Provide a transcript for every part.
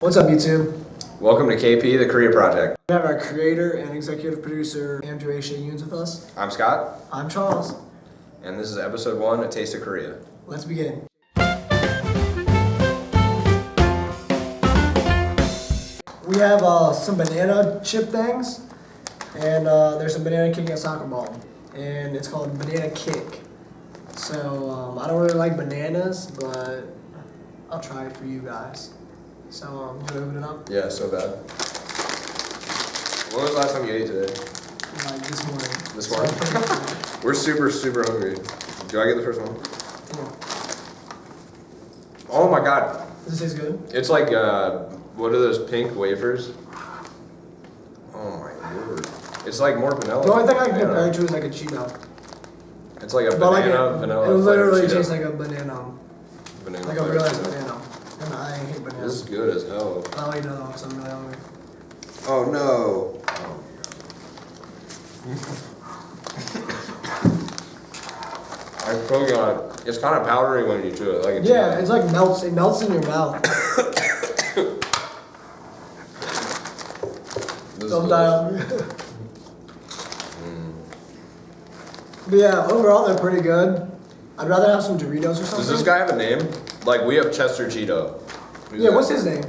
What's up, YouTube? Welcome to KP, the Korea Project. We have our creator and executive producer, Andrew A. Yoons, with us. I'm Scott, I'm Charles. and this is episode one, A Taste of Korea. Let's begin. We have uh, some banana chip things, and uh, there's some banana kicking a soccer ball, and it's called Banana Kick. So um, I don't really like bananas, but I'll try it for you guys. So um, you open it up? Yeah, so bad. When was the last time you ate today? Like this morning. This morning? We're super, super hungry. Do I get the first one? Yeah. Oh my god. Does this taste good? It's like, uh, what are those pink wafers? Oh my lord. It's like more vanilla. The only thing I can compare it to is like a Cheeto. It's like a But like banana, it, vanilla. it literally tastes like a banana, banana like a real banana. And I hate This is bananas. good as hell. I'll eat another one because I'm really hungry. Oh no. I probably got it's kind of powdery when you chew it, like it's Yeah, it's like melts. It melts in your mouth. This is Don't die on me. Mm. But yeah, overall they're pretty good. I'd rather have some Doritos or something. Does this guy have a name? Like we have Chester Cheeto. Who's Yeah, that? what's his name?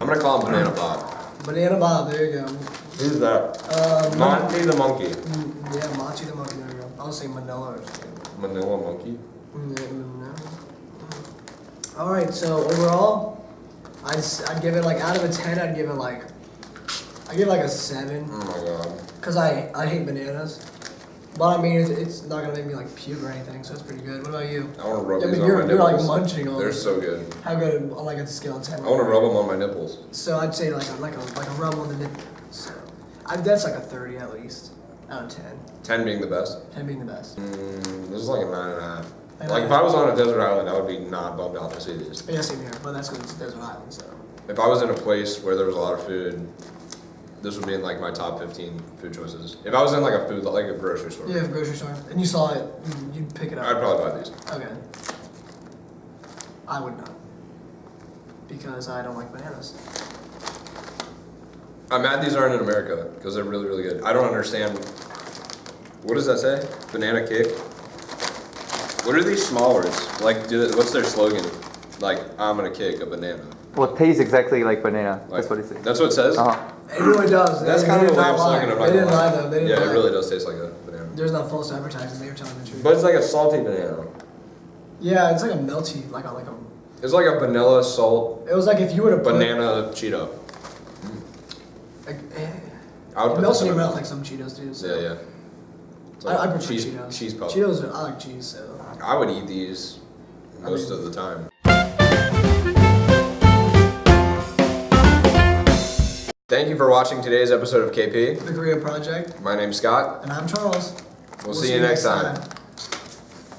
I'm gonna call him Banana Bob. Banana Bob. There you go. Who's that? Um, Monty the monkey. mm, yeah, Machi the monkey. There you go. I'll say Manila or something. Manila monkey. Mm, no. All right, so overall, I'd, I'd give it like out of a ten, I'd give it like, I give it like a seven, Oh my god. cause I I hate bananas, but I mean it's, it's not gonna make me like puke or anything, so it's pretty good. What about you? I wanna rub Yeah, these on you're my you're like nipples. munching on. They're it. so good. How good on like a scale of ten? I wanna rub them on my nipples. So I'd say like a, like a like a rub on the nip. So I, that's like a thirty at least out of ten. Ten being the best. Ten being the best. Mm, this is like a nine and a half. Nine Like and if I was on a desert island, I would be not bummed out to see these. Yeah, same here, but that's because it's desert island, so. If I was in a place where there was a lot of food, this would be in like my top 15 food choices. If I was in like a food, like a grocery store, Yeah, grocery store, and you saw it, you- you'd pick it up. I'd probably buy these. Okay. I would not. Because I don't like bananas. I'm mad these aren't in America because they're really, really good. I don't understand. What does that say? Banana cake? What are these small words? Like, do they, what's their slogan? Like, I'm gonna kick a banana. Well, it tastes exactly like banana. Like, That's what it says. That's what it says? Uh-huh. It really does. That's They- kind they of a did lame not lie. I'm not They didn't lie lie. though. They didn't yeah, lie. it really does taste like a banana. There's not false advertising. They were telling the truth. But it's like a salty banana. yeah, it's like a melty, like a like a. It's like a vanilla salt It was like if you were to put banana Cheeto. Like, eh, I would it put melts in your my mouth like some Cheetos do. So. Yeah, yeah. It's I, I prefer cheese, Cheetos. Cheese puff. Cheetos, are, I like cheese. So. I would eat these most mean- of the time. Thank you for watching today's episode of KP. The Korea Project, My name's Scott. and I'm Charles. We'll, see, you next time.